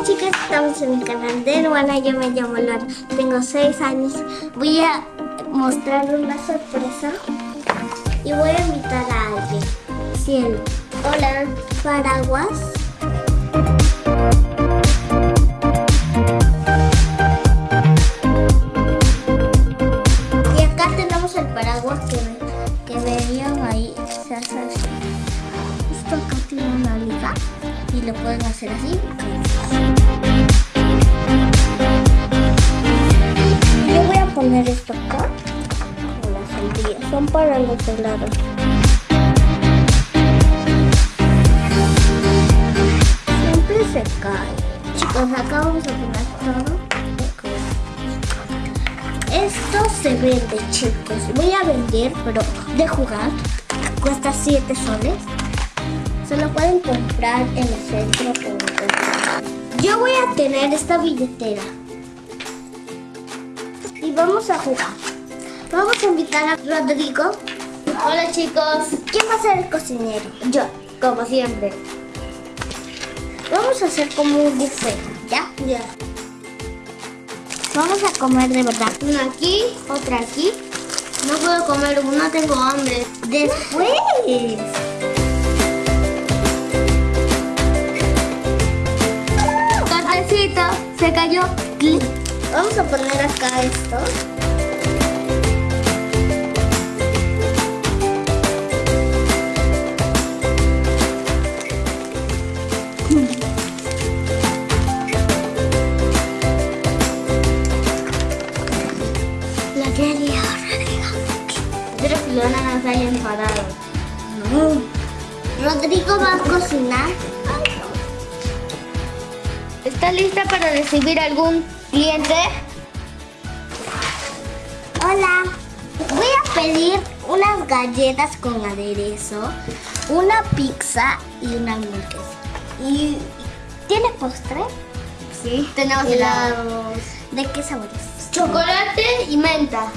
Hola chicas, estamos en el canal de Luana, yo me llamo Luana, tengo 6 años. Voy a mostrar una sorpresa y voy a invitar a alguien. Cielo. Hola. Paraguas. Y acá tenemos el paraguas que, que veían ahí. Justo acá tiene una liga y lo pueden hacer así. Yo voy a poner esto acá. Con las sandías. Son para los helados. Siempre se cae. Chicos, acá vamos a poner todo. Esto se vende, chicos. Voy a vender, pero de jugar. Cuesta 7 soles. Se lo pueden comprar en el centro. por- Yo voy a tener esta billetera. Y vamos a jugar. Vamos a invitar a Rodrigo. Hola chicos, ¿Quién va a ser el cocinero? yo, como siempre. Vamos a hacer como un buffet, ¿ya? Ya. Vamos a comer de verdad. Una aquí, otra aquí. No puedo comer una, tengo hambre. Después. Se cayó. Vamos a poner acá esto. La que lió, Rodrigo. Espero que Luana no se haya enfadado. Rodrigo va a cocinar. ¿Está lista para recibir algún cliente? Hola. Voy a pedir unas galletas con aderezo, una pizza y una hamburguesa. ¿Y tiene postre? Sí, tenemos helados. ¿De qué sabores? Chocolate y menta.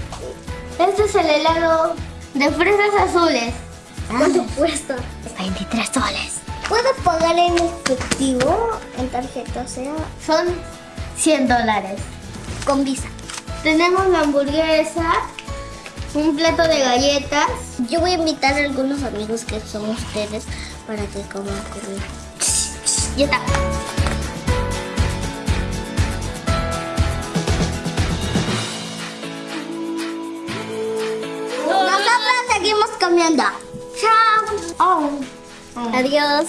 Este es el helado de fresas azules. ¿Cuánto cuesta? 23 soles. ¿Puedo pagar en efectivo, en tarjeta, o sea, Son 100 dólares. con visa? Tenemos la hamburguesa, un plato de galletas. Yo voy a invitar a algunos amigos que son ustedes para que coman conmigo. Ya está. Nosotros seguimos comiendo. Chao. Oh. Adiós.